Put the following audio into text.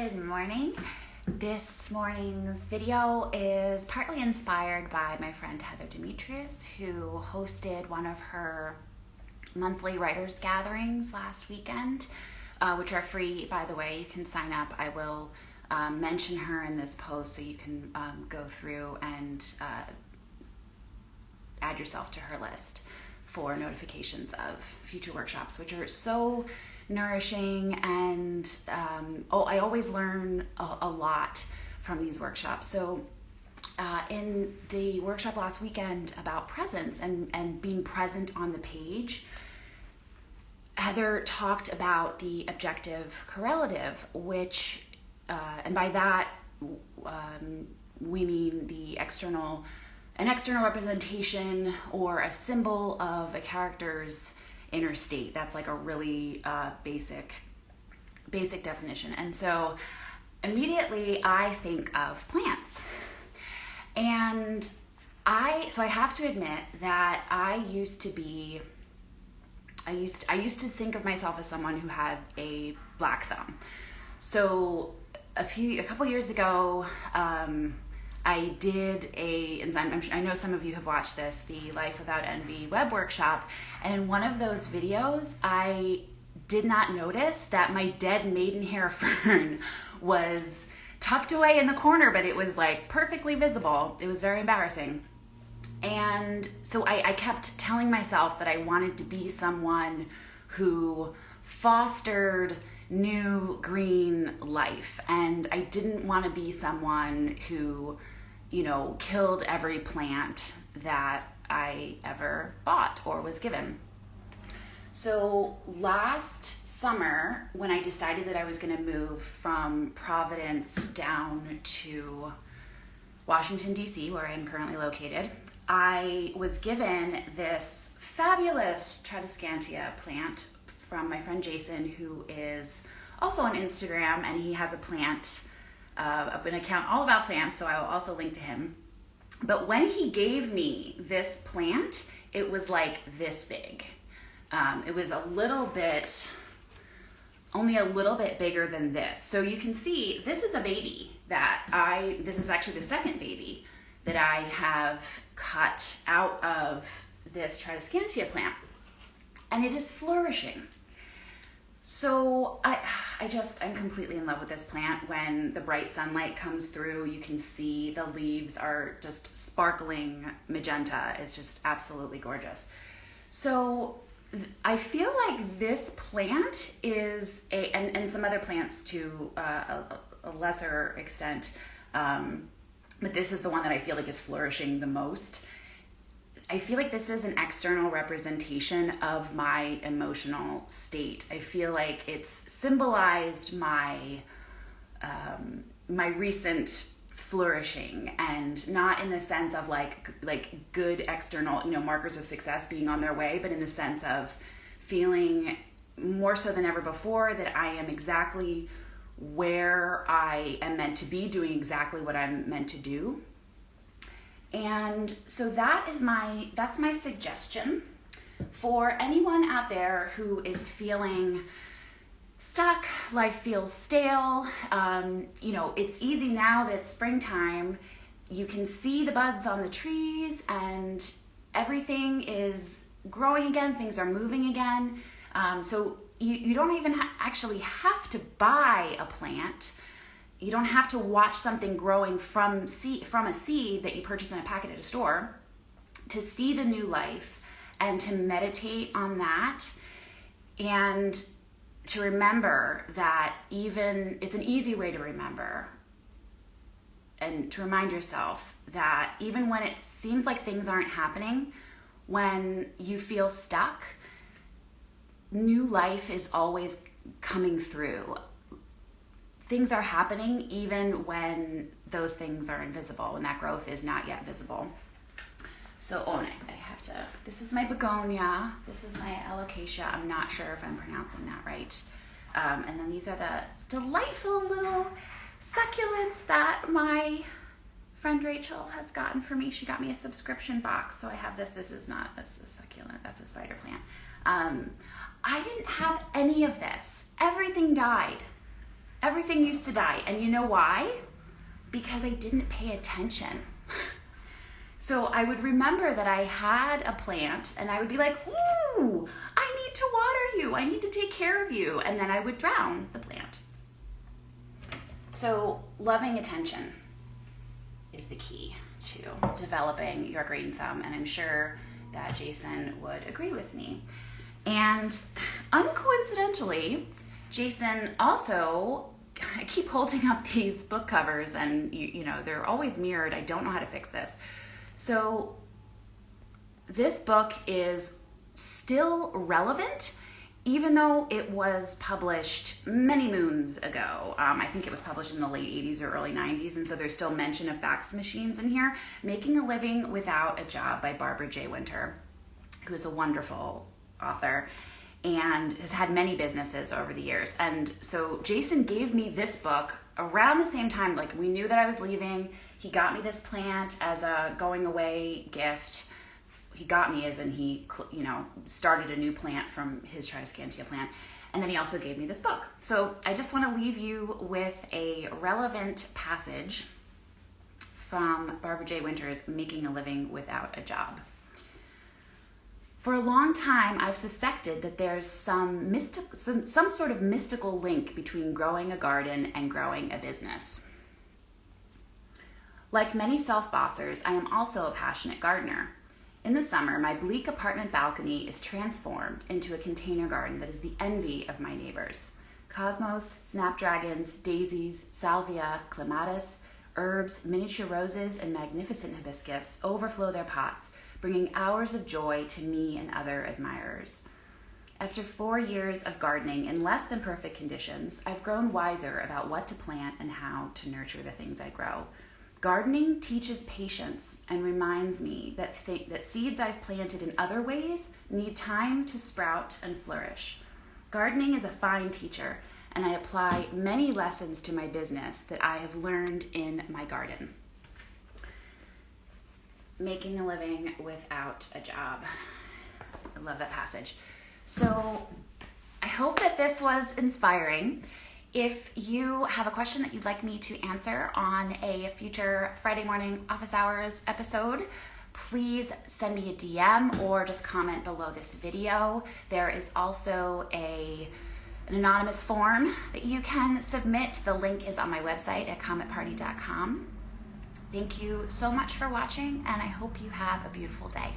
Good morning. This morning's video is partly inspired by my friend Heather Demetrios, who hosted one of her monthly writers' gatherings last weekend, uh, which are free, by the way. You can sign up. I will um, mention her in this post so you can um, go through and uh, add yourself to her list for notifications of future workshops, which are so nourishing and um, oh, I always learn a, a, lot from these workshops. So uh, in the workshop last weekend about presence and, and being present on the page, Heather talked about the objective correlative, which, uh, and by that um, we mean the external, an external representation or a symbol of a character's inner state. That's like a really uh, basic, basic definition. And so immediately I think of plants. And I, so I have to admit that I used to be, I used, I used to think of myself as someone who had a black thumb. So a few, a couple years ago, um, I did a, and I'm, i know some of you have watched this, the Life Without Envy web workshop. And in one of those videos, I did not notice that my dead maidenhair fern was tucked away in the corner, but it was like perfectly visible. It was very embarrassing. And so I, I kept telling myself that I wanted to be someone who fostered new green life. And I didn't want to be someone who you know, killed every plant that I ever bought or was given. So last summer, when I decided that I was going to move from Providence down to Washington, D.C., where I am currently located, I was given this fabulous Tradescantia plant from my friend Jason, who is also on Instagram, and he has a plant uh, an account all about plants, so I will also link to him. But when he gave me this plant, it was like this big. Um, it was a little bit, only a little bit bigger than this. So you can see this is a baby that I, this is actually the second baby that I have cut out of this Tradescantia plant. And it is flourishing. So I, I just, I'm completely in love with this plant. When the bright sunlight comes through, you can see the leaves are just sparkling magenta. It's just absolutely gorgeous. So I feel like this plant is a, and, and some other plants to uh, a, a, lesser extent, um, but this is the one that I feel like is flourishing the most. I feel like this is an external representation of my emotional state. I feel like it's symbolized my um, my recent flourishing and not in the sense of like like good external you know markers of success being on their way but in the sense of feeling more so than ever before that I am exactly where I am meant to be doing exactly what I'm meant to do and so that is my that's my suggestion for anyone out there who is feeling stuck, life feels stale. Um, you know, it's easy now that it's springtime. You can see the buds on the trees and everything is growing again, things are moving again. Um, so you, you don't even ha- actually have to buy a plant you don't have to watch something growing from seed from a seed that you purchase in a packet at a store. To see the new life and to meditate on that and to remember that even it's an easy way to remember and to remind yourself that even when it seems like things aren't happening when you feel stuck new life is always coming through things are happening even when those things are invisible, when that growth is not yet visible. So, oh, I have to, this is my begonia. This is my alocasia. I'm not sure if I'm pronouncing that right. Um, and then these are the delightful little succulents that my friend Rachel has gotten for me. She got me a subscription box. So I have this. This is not a, a succulent, that's a spider plant. Um, I didn't have any of this. Everything died Everything used to die. And you know why? Because I didn't pay attention. So I would remember that I had a plant and I would be like, ooh, I need to water you. I need to take care of you. And then I would drown the plant. So loving attention is the key to developing your green thumb. And I'm sure that Jason would agree with me. And uncoincidentally, Jason also I keep holding up these book covers and you, you know they're always mirrored. I don't know how to fix this. So, this book is still relevant, even though it was published many moons ago. Um, I think it was published in the late 80s or early 90s, and so there's still mention of fax machines in here. Making a Living Without a Job by Barbara J. Winter, who is a wonderful author and has had many businesses over the years. And so Jason gave me this book around the same time, like we knew that I was leaving he got me this plant as a going away gift. He got me as and he, you know, started a new plant from his Tradescantia plant. And then he also gave me this book. So I just want to leave you with a relevant passage from Barbara J. Winter's Making a Living Without a Job. For a long time, I've suspected that there's some, mystic, some, some sort of mystical link between growing a garden and growing a business. Like many self bossers, I am also a passionate gardener. In the summer, my bleak apartment balcony is transformed into a container garden that is the envy of my neighbors. Cosmos, snapdragons, daisies, salvia, clematis, herbs, miniature roses, and magnificent hibiscus overflow their pots, bringing hours of joy to me and other admirers. After four years of gardening in less than perfect conditions, I've grown wiser about what to plant and how to nurture the things I grow. Gardening teaches patience and reminds me that, th- that seeds I've planted in other ways need time to sprout and flourish. Gardening is a fine teacher, and I apply many lessons to my business that I have learned in my garden. Making a living without a job. I love that passage. So I hope that this was inspiring. If you have a question that you'd like me to answer on a future Friday morning office hours episode, please send me a DM or just comment below this video. There is also a an anonymous form that you can submit. The link is on my website at cometparty.com. Thank you so much for watching, and I hope you have a beautiful day.